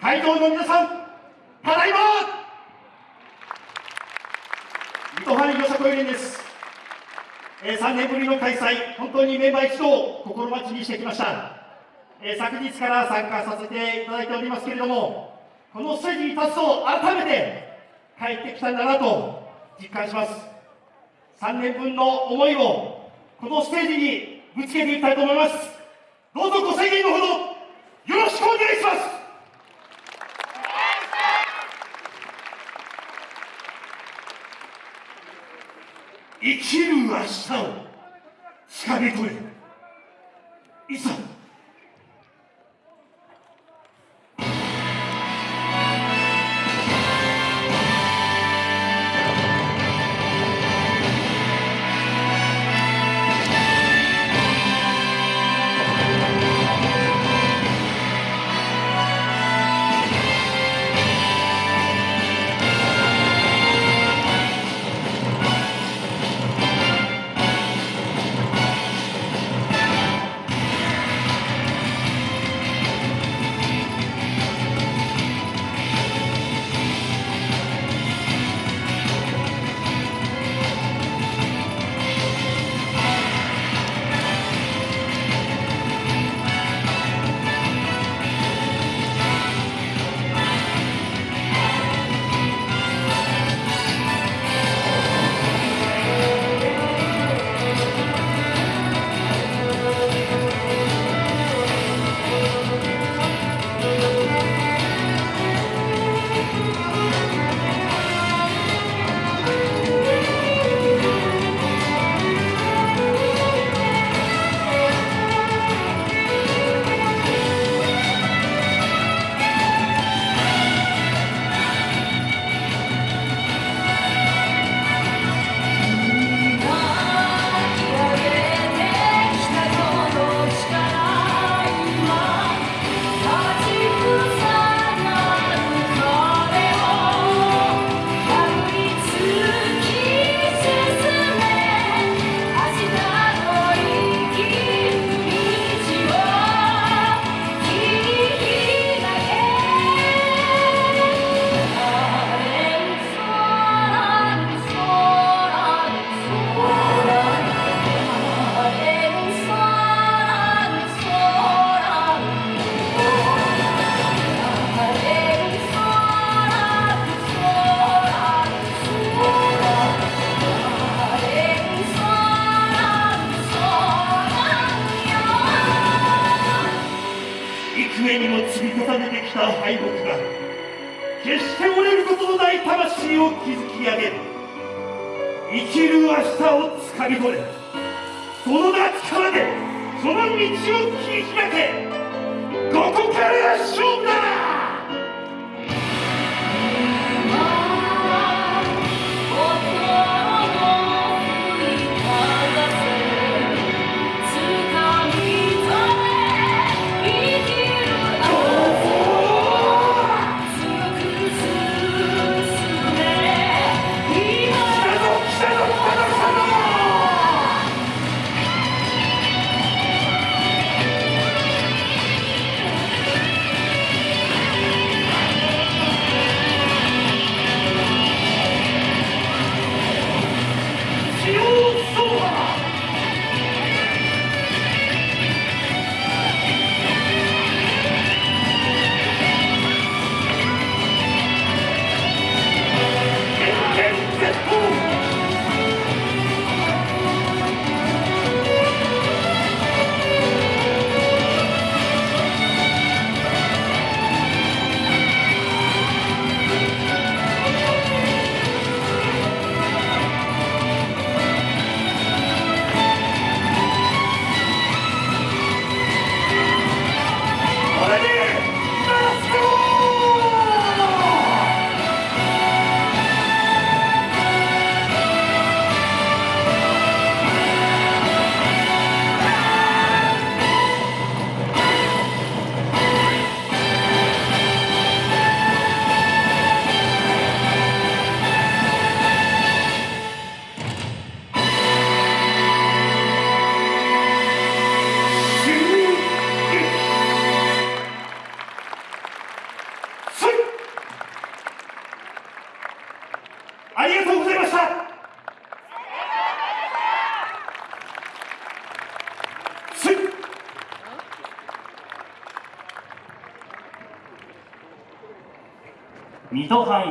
会場の皆さんただいま水戸ファンよさこい連ですえー、3年ぶりの開催、本当にメンバー一同心待ちにしてきました、えー、昨日から参加させていただいておりますけれども、このステージに立つと、改めて帰ってきたんだなと実感します。3年分の思いをこのステージにぶつけていきたいと思います。どうぞご制限のほど、よろしくお願いします。生きる明日を掴み取れ。幾重にも積み重ねてきた敗北が決して折れることのない魂を築き上げる。生きる明日をつかみ取れ。その力でその道を切り開け。ここからが勝負だ水戸藩